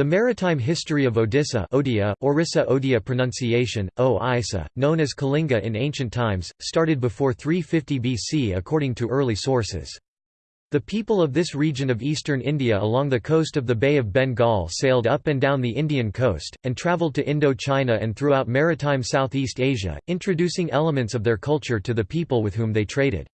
The maritime history of Odisha Odia, Orissa Odia pronunciation, o Isa, known as Kalinga in ancient times, started before 350 BC according to early sources. The people of this region of eastern India along the coast of the Bay of Bengal sailed up and down the Indian coast, and travelled to Indo-China and throughout maritime Southeast Asia, introducing elements of their culture to the people with whom they traded.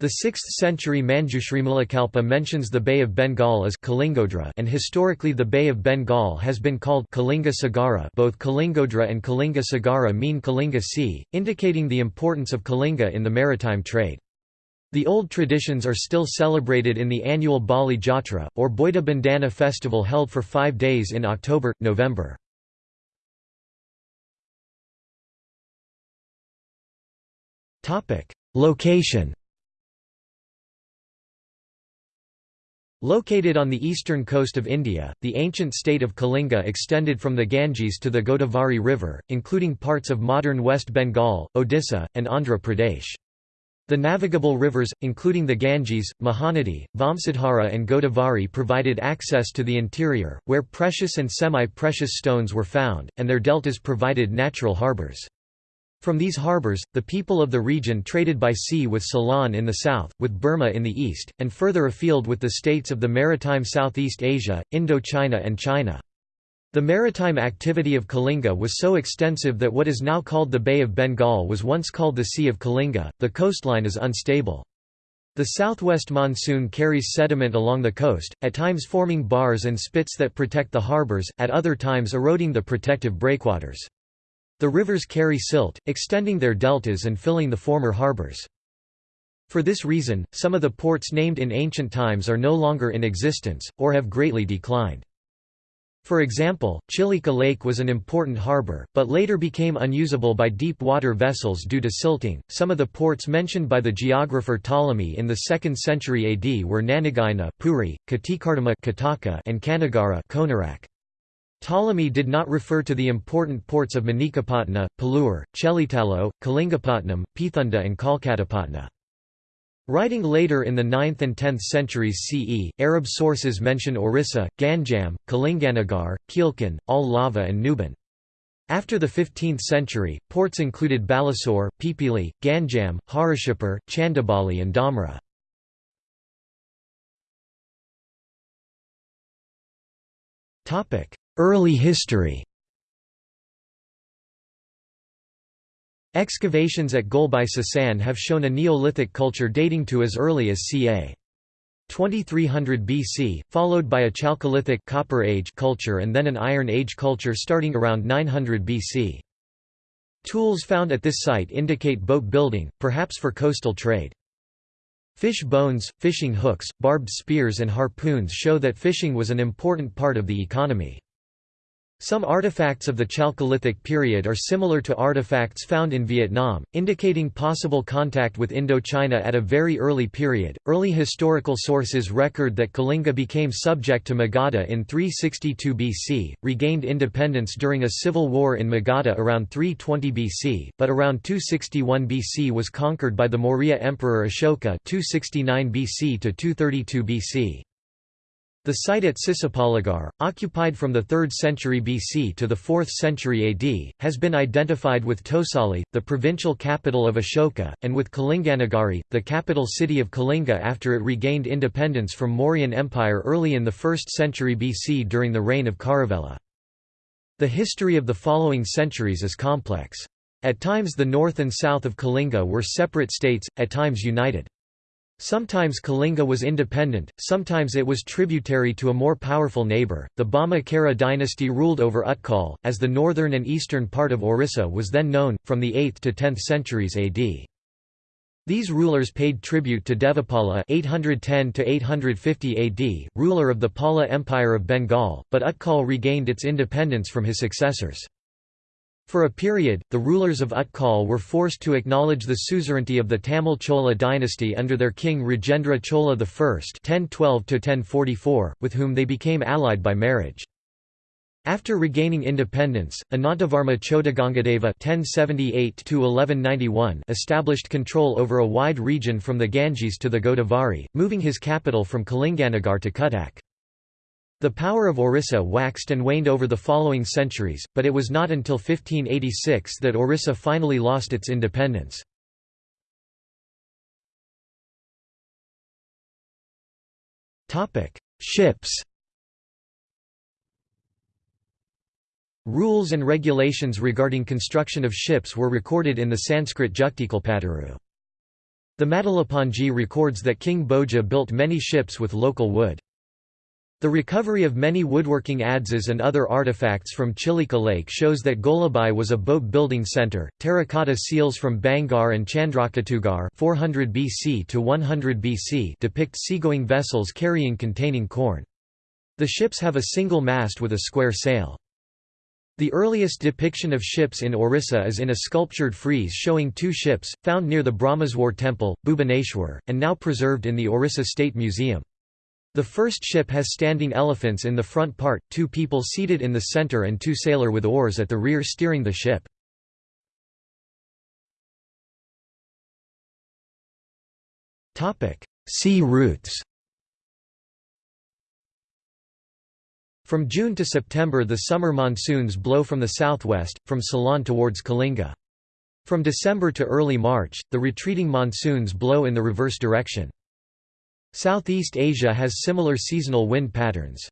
The 6th century Manjushrimulakalpa mentions the Bay of Bengal as Kalingodra and historically the Bay of Bengal has been called Kalinga Sagara both Kalingodra and Kalinga Sagara mean Kalinga Sea, indicating the importance of Kalinga in the maritime trade. The old traditions are still celebrated in the annual Bali Jatra, or Boita Bandana festival held for five days in October, November. Location Located on the eastern coast of India, the ancient state of Kalinga extended from the Ganges to the Godavari River, including parts of modern West Bengal, Odisha, and Andhra Pradesh. The navigable rivers, including the Ganges, Mahanadi, Vamsadhara and Godavari provided access to the interior, where precious and semi-precious stones were found, and their deltas provided natural harbours. From these harbours, the people of the region traded by sea with Ceylon in the south, with Burma in the east, and further afield with the states of the maritime Southeast Asia, Indochina and China. The maritime activity of Kalinga was so extensive that what is now called the Bay of Bengal was once called the Sea of Kalinga. The coastline is unstable. The southwest monsoon carries sediment along the coast, at times forming bars and spits that protect the harbours, at other times eroding the protective breakwaters. The rivers carry silt, extending their deltas and filling the former harbors. For this reason, some of the ports named in ancient times are no longer in existence, or have greatly declined. For example, Chilika Lake was an important harbor, but later became unusable by deep water vessels due to silting. Some of the ports mentioned by the geographer Ptolemy in the 2nd century AD were Nanagaina, Puri, Katikardama and Kanagara Konarak. Ptolemy did not refer to the important ports of Manikapatna, Palur, Chelitalo, Kalingapatnam, Pithunda and Kolkatapatna. Writing later in the 9th and 10th centuries CE, Arab sources mention Orissa, Ganjam, Kalinganagar, Kilkan, Al Lava and Nuban. After the 15th century, ports included Balasore, Pipili, Ganjam, Harishipur, Chandabali and Dhamra. Early history Excavations at Golabai Sasan have shown a Neolithic culture dating to as early as ca. 2300 BC, followed by a Chalcolithic Copper Age culture and then an Iron Age culture starting around 900 BC. Tools found at this site indicate boat building, perhaps for coastal trade. Fish bones, fishing hooks, barbed spears and harpoons show that fishing was an important part of the economy. Some artifacts of the Chalcolithic period are similar to artifacts found in Vietnam, indicating possible contact with Indochina at a very early period. Early historical sources record that Kalinga became subject to Magadha in 362 BC, regained independence during a civil war in Magadha around 320 BC, but around 261 BC was conquered by the Maurya Emperor Ashoka 269 BC to 232 BC. The site at Sisupalgarh, occupied from the 3rd century BC to the 4th century AD, has been identified with Tosali, the provincial capital of Ashoka, and with Kalinganagari, the capital city of Kalinga after it regained independence from Mauryan Empire early in the 1st century BC during the reign of Kharavela. The history of the following centuries is complex. At times the north and south of Kalinga were separate states, at times united. Sometimes Kalinga was independent, sometimes it was tributary to a more powerful neighbour. The Bhauma Kara dynasty ruled over Utkal, as the northern and eastern part of Orissa was then known, from the 8th to 10th centuries AD. These rulers paid tribute to Devapala (810–850 AD, ruler of the Pala Empire of Bengal, but Utkal regained its independence from his successors. For a period, the rulers of Utkal were forced to acknowledge the suzerainty of the Tamil Chola dynasty under their king Rajendra Chola I (1012–1044), with whom they became allied by marriage. After regaining independence, Anantavarma Chodagangadeva (1078–1191) established control over a wide region from the Ganges to the Godavari, moving his capital from Kalinganagar to Cuttack. The power of Orissa waxed and waned over the following centuries, but it was not until 1586 that Orissa finally lost its independence. Ships Rules and regulations regarding construction of ships were recorded in the Sanskrit Juktikalpataru. The Matalapanji records that King Bhoja built many ships with local wood. The recovery of many woodworking adzes and other artifacts from Chilika Lake shows that Golabai was a boat-building center. Terracotta seals from Bangarh and Chandraketugarh 400 BC to 100 BC depict seagoing vessels carrying containing corn. The ships have a single mast with a square sail. The earliest depiction of ships in Orissa is in a sculptured frieze showing two ships, found near the Brahmeswara temple, Bhubaneswar, and now preserved in the Orissa State Museum. The first ship has standing elephants in the front part, two people seated in the center and two sailor with oars at the rear steering the ship. Sea routes From June to September the summer monsoons blow from the southwest, from Ceylon towards Kalinga. From December to early March, the retreating monsoons blow in the reverse direction. Southeast Asia has similar seasonal wind patterns.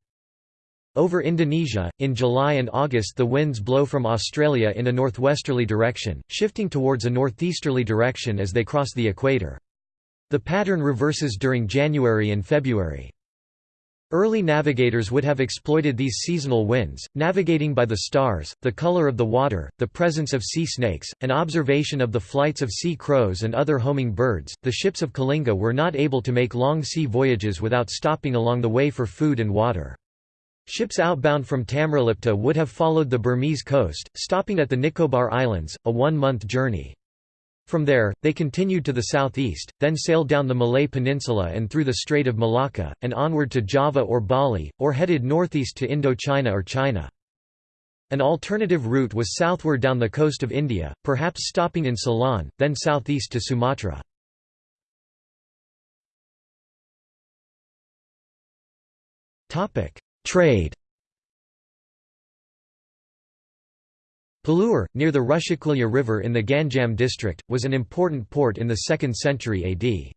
Over Indonesia, in July and August the winds blow from Australia in a northwesterly direction, shifting towards a northeasterly direction as they cross the equator. The pattern reverses during January and February. Early navigators would have exploited these seasonal winds, navigating by the stars, the color of the water, the presence of sea snakes, and observation of the flights of sea crows and other homing birds. The ships of Kalinga were not able to make long sea voyages without stopping along the way for food and water. Ships outbound from Tamralipta would have followed the Burmese coast, stopping at the Nicobar Islands, a one-month journey. From there, they continued to the southeast, then sailed down the Malay Peninsula and through the Strait of Malacca, and onward to Java or Bali, or headed northeast to Indochina or China. An alternative route was southward down the coast of India, perhaps stopping in Ceylon, then southeast to Sumatra. Trade Palur, near the Rushikulya River in the Ganjam district, was an important port in the 2nd century AD.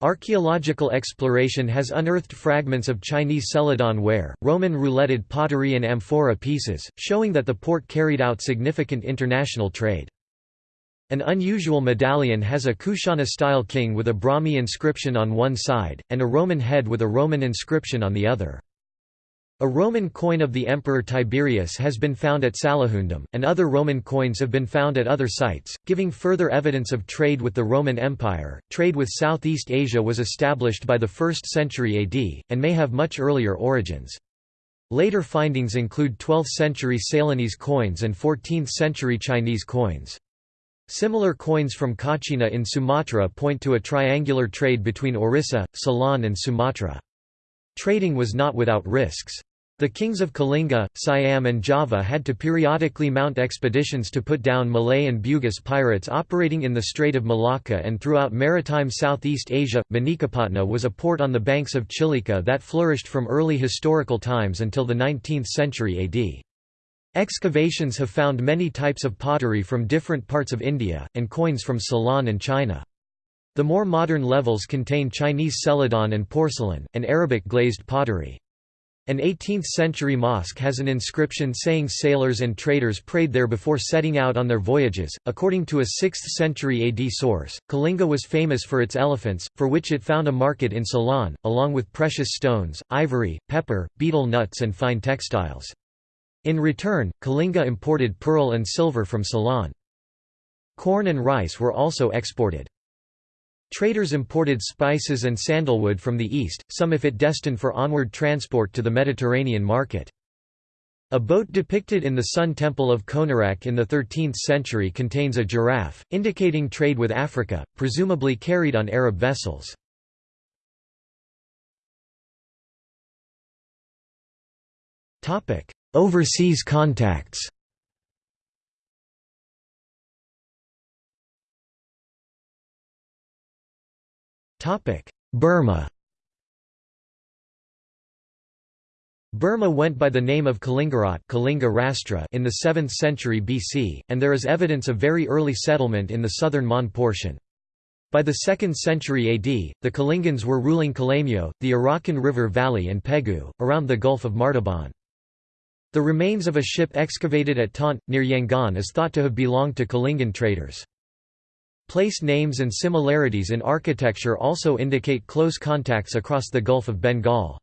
Archaeological exploration has unearthed fragments of Chinese celadon ware, Roman rouletted pottery and amphora pieces, showing that the port carried out significant international trade. An unusual medallion has a Kushana-style king with a Brahmi inscription on one side, and a Roman head with a Roman inscription on the other. A Roman coin of the Emperor Tiberius has been found at Salihundam, and other Roman coins have been found at other sites, giving further evidence of trade with the Roman Empire. Trade with Southeast Asia was established by the 1st century AD, and may have much earlier origins. Later findings include 12th century Ceylonese coins and 14th century Chinese coins. Similar coins from Kachina in Sumatra point to a triangular trade between Orissa, Ceylon and Sumatra. Trading was not without risks. The kings of Kalinga, Siam and Java had to periodically mount expeditions to put down Malay and Bugis pirates operating in the Strait of Malacca and throughout maritime Southeast Asia. Manikapatna was a port on the banks of Chilika that flourished from early historical times until the 19th century AD. Excavations have found many types of pottery from different parts of India, and coins from Ceylon and China. The more modern levels contain Chinese celadon and porcelain, and Arabic glazed pottery. An 18th-century mosque has an inscription saying sailors and traders prayed there before setting out on their voyages. According to a 6th-century AD source, Kalinga was famous for its elephants, for which it found a market in Ceylon, along with precious stones, ivory, pepper, betel nuts and fine textiles. In return, Kalinga imported pearl and silver from Ceylon. Corn and rice were also exported. Traders imported spices and sandalwood from the east, some if it destined for onward transport to the Mediterranean market. A boat depicted in the Sun Temple of Konarak in the 13th century contains a giraffe, indicating trade with Africa, presumably carried on Arab vessels. Overseas contacts Burma Burma went by the name of Kalingarat Kalinga Rastra in the 7th century BC, and there is evidence of very early settlement in the southern Mon portion. By the 2nd century AD, the Kalingans were ruling Kalamyo, the Arakan River Valley and Pegu, around the Gulf of Martaban. The remains of a ship excavated at Taunt, near Yangon is thought to have belonged to Kalingan traders. Place names and similarities in architecture also indicate close contacts across the Gulf of Bengal.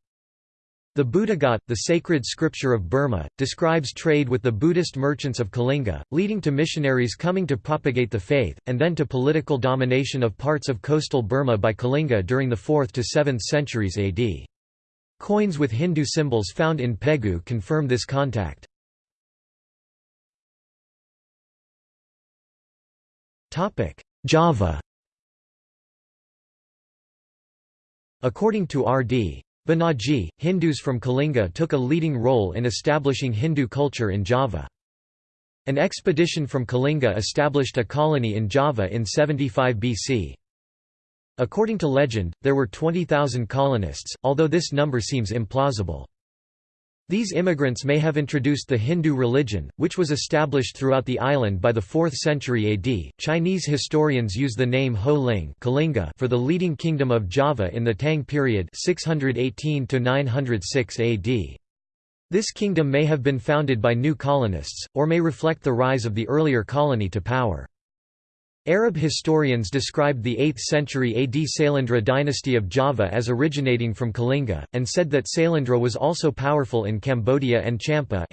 The Buddhagat, the sacred scripture of Burma, describes trade with the Buddhist merchants of Kalinga, leading to missionaries coming to propagate the faith, and then to political domination of parts of coastal Burma by Kalinga during the 4th to 7th centuries AD. Coins with Hindu symbols found in Pegu confirm this contact. Java According to R.D. Banerjee, Hindus from Kalinga took a leading role in establishing Hindu culture in Java. An expedition from Kalinga established a colony in Java in 75 BC. According to legend, there were 20,000 colonists, although this number seems implausible. These immigrants may have introduced the Hindu religion, which was established throughout the island by the 4th century AD. Chinese historians use the name Ho Ling Kalinga for the leading kingdom of Java in the Tang period 618 to 906 AD. This kingdom may have been founded by new colonists, or may reflect the rise of the earlier colony to power. Arab historians described the 8th century AD Sailendra dynasty of Java as originating from Kalinga, and said that Sailendra was also powerful in Cambodia and Champa.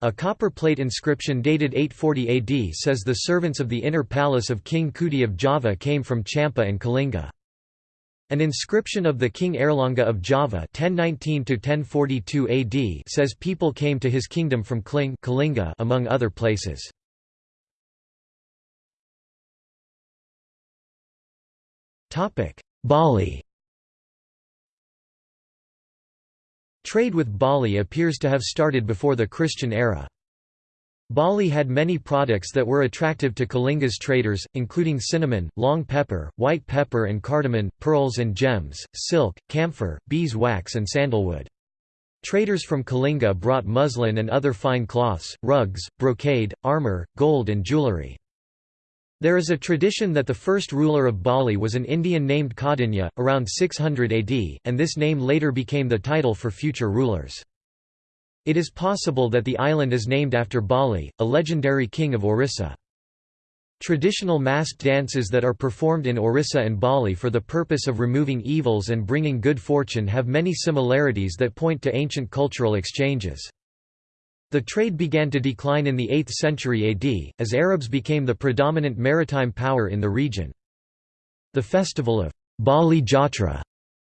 A copper plate inscription dated 840 AD says the servants of the inner palace of King Kuti of Java came from Champa and Kalinga. An inscription of the King Airlangga of Java 1019 AD says people came to his kingdom from Kling Kalinga among other places. Bali Trade with Bali appears to have started before the Christian era. Bali had many products that were attractive to Kalinga's traders, including cinnamon, long pepper, white pepper and cardamom, pearls and gems, silk, camphor, beeswax and sandalwood. Traders from Kalinga brought muslin and other fine cloths, rugs, brocade, armor, gold and jewelry. There is a tradition that the first ruler of Bali was an Indian named Kaundinya, around 600 AD, and this name later became the title for future rulers. It is possible that the island is named after Bali, a legendary king of Orissa. Traditional masked dances that are performed in Orissa and Bali for the purpose of removing evils and bringing good fortune have many similarities that point to ancient cultural exchanges. The trade began to decline in the 8th century AD, as Arabs became the predominant maritime power in the region. The festival of Bali Jatra,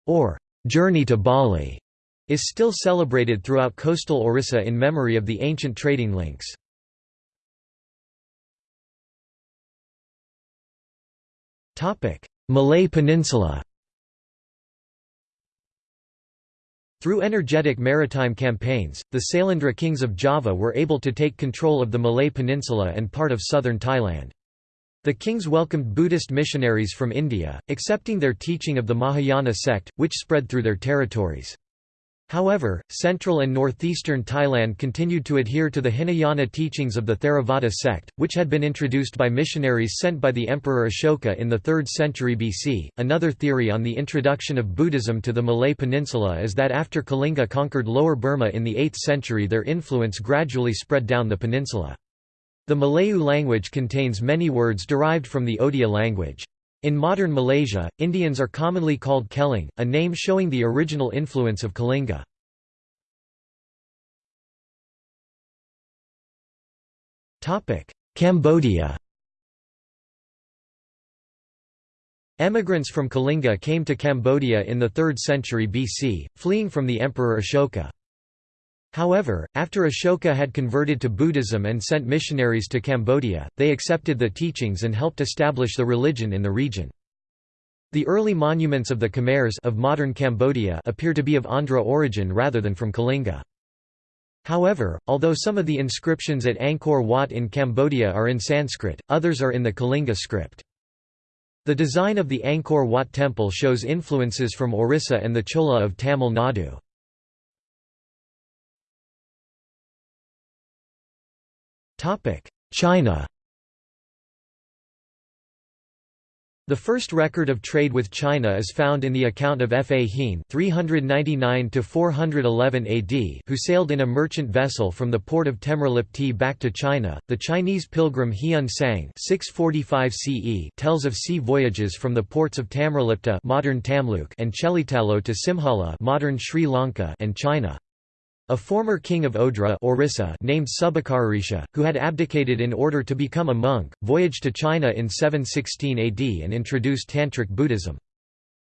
or Journey to Bali, is still celebrated throughout coastal Orissa in memory of the ancient trading links. Malay Peninsula Through energetic maritime campaigns, the Sailendra kings of Java were able to take control of the Malay Peninsula and part of southern Thailand. The kings welcomed Buddhist missionaries from India, accepting their teaching of the Mahayana sect, which spread through their territories. However, central and northeastern Thailand continued to adhere to the Hinayana teachings of the Theravada sect, which had been introduced by missionaries sent by the Emperor Ashoka in the 3rd century BC. Another theory on the introduction of Buddhism to the Malay Peninsula is that after Kalinga conquered Lower Burma in the 8th century, their influence gradually spread down the peninsula. The Malayu language contains many words derived from the Odia language. In modern Malaysia, Indians are commonly called Keling, a name showing the original influence of Kalinga. Cambodia Emigrants from Kalinga came to Cambodia in the 3rd century BC, fleeing from the Emperor Ashoka. However, after Ashoka had converted to Buddhism and sent missionaries to Cambodia, they accepted the teachings and helped establish the religion in the region. The early monuments of the Khmers of modern Cambodia appear to be of Andhra origin rather than from Kalinga. However, although some of the inscriptions at Angkor Wat in Cambodia are in Sanskrit, others are in the Kalinga script. The design of the Angkor Wat temple shows influences from Orissa and the Chola of Tamil Nadu. China The first record of trade with China is found in the account of F. A. Hien 399 AD who sailed in a merchant vessel from the port of Tamralipti back to China. The Chinese pilgrim Hiun Sang 645 CE tells of sea voyages from the ports of Tamralipta modern Tamluk and Chelitalo to Simhala modern Sri Lanka and China. A former king of Odra Orissa named Subhakarisha, who had abdicated in order to become a monk, voyaged to China in 716 AD and introduced Tantric Buddhism.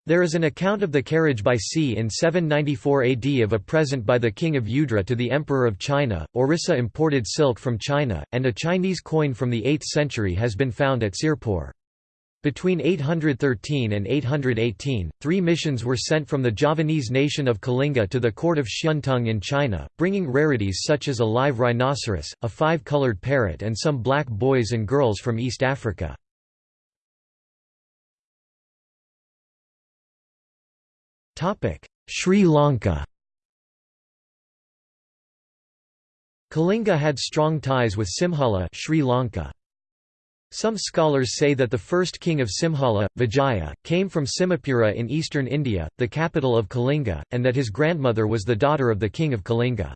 There is an account of the carriage by sea in 794 AD of a present by the king of Udra to the emperor of China. Orissa imported silk from China, and a Chinese coin from the 8th century has been found at Sirpur. Between 813 and 818, three missions were sent from the Javanese nation of Kalinga to the court of Xiantung in China, bringing rarities such as a live rhinoceros, a five-colored parrot and some black boys and girls from East Africa. Sri Lanka Kalinga had strong ties with Simhala Sri Lanka. Some scholars say that the first king of Simhala, Vijaya, came from Simhapura in eastern India, the capital of Kalinga, and that his grandmother was the daughter of the king of Kalinga.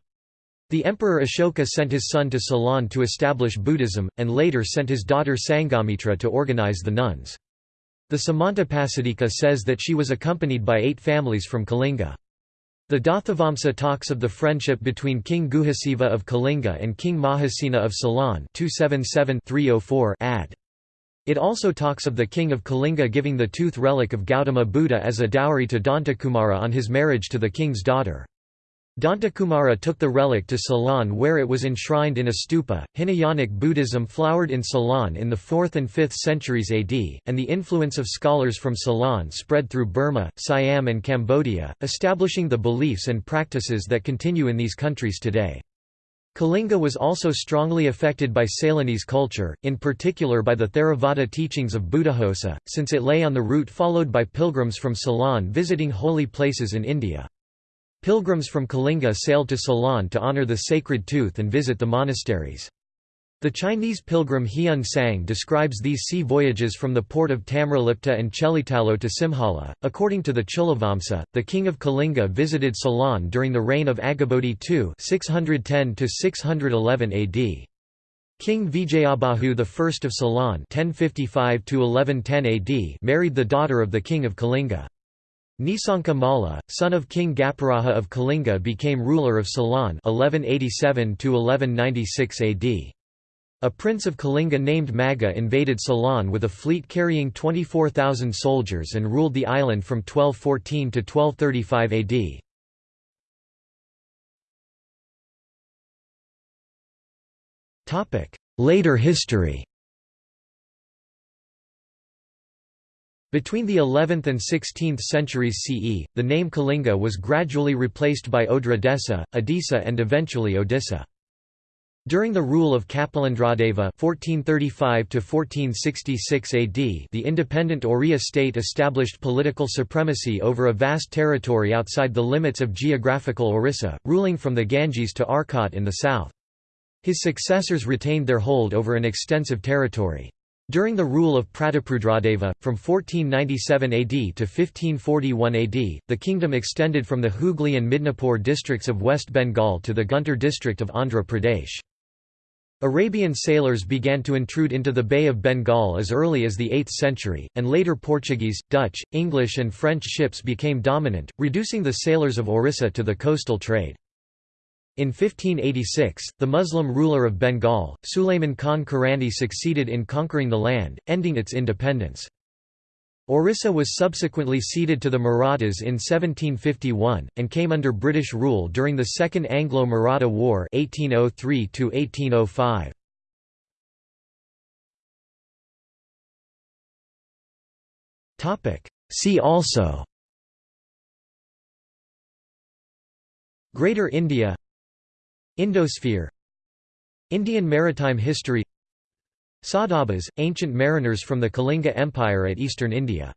The emperor Ashoka sent his son to Ceylon to establish Buddhism, and later sent his daughter Sangamitra to organize the nuns. The Samantapasadika says that she was accompanied by eight families from Kalinga. The Dathavamsa talks of the friendship between King Guhasiva of Kalinga and King Mahasena of Ceylon 277 ad. It also talks of the king of Kalinga giving the tooth relic of Gautama Buddha as a dowry to Dantakumara on his marriage to the king's daughter. Dantakumara took the relic to Ceylon where it was enshrined in a stupa. Hinayanic Buddhism flowered in Ceylon in the 4th and 5th centuries AD, and the influence of scholars from Ceylon spread through Burma, Siam, and Cambodia, establishing the beliefs and practices that continue in these countries today. Kalinga was also strongly affected by Ceylonese culture, in particular by the Theravada teachings of Buddhaghosa, since it lay on the route followed by pilgrims from Ceylon visiting holy places in India. Pilgrims from Kalinga sailed to Ceylon to honor the sacred tooth and visit the monasteries. The Chinese pilgrim Hiun Sang describes these sea voyages from the port of Tamralipta and Chelitalo to Simhala. According to the Chulavamsa, the king of Kalinga visited Ceylon during the reign of Aggabodhi II (610–611 AD). King Vijayabahu I of Ceylon (1055–1110 AD) married the daughter of the king of Kalinga. Nisanka Malla, son of King Gaparaja of Kalinga became ruler of Ceylon 1187 AD. A prince of Kalinga named Magga invaded Ceylon with a fleet carrying 24,000 soldiers and ruled the island from 1214 to 1235 AD. Later history Between the 11th and 16th centuries CE, the name Kalinga was gradually replaced by Odra Desa, Odisha and eventually Odisha. During the rule of Kapilendradeva (1435–1466 AD), the independent Oriya state established political supremacy over a vast territory outside the limits of geographical Orissa, ruling from the Ganges to Arcot in the south. His successors retained their hold over an extensive territory. During the rule of Prataprudradeva, from 1497 AD to 1541 AD, the kingdom extended from the Hooghly and Midnapore districts of West Bengal to the Guntur district of Andhra Pradesh. Arabian sailors began to intrude into the Bay of Bengal as early as the 8th century, and later Portuguese, Dutch, English and French ships became dominant, reducing the sailors of Orissa to the coastal trade. In 1586, the Muslim ruler of Bengal, Sulayman Khan Karani succeeded in conquering the land, ending its independence. Orissa was subsequently ceded to the Marathas in 1751, and came under British rule during the Second Anglo-Maratha War 1803 -1805. See also Greater India Indosphere Indian maritime history Saudabas, ancient mariners from the Kalinga Empire at eastern India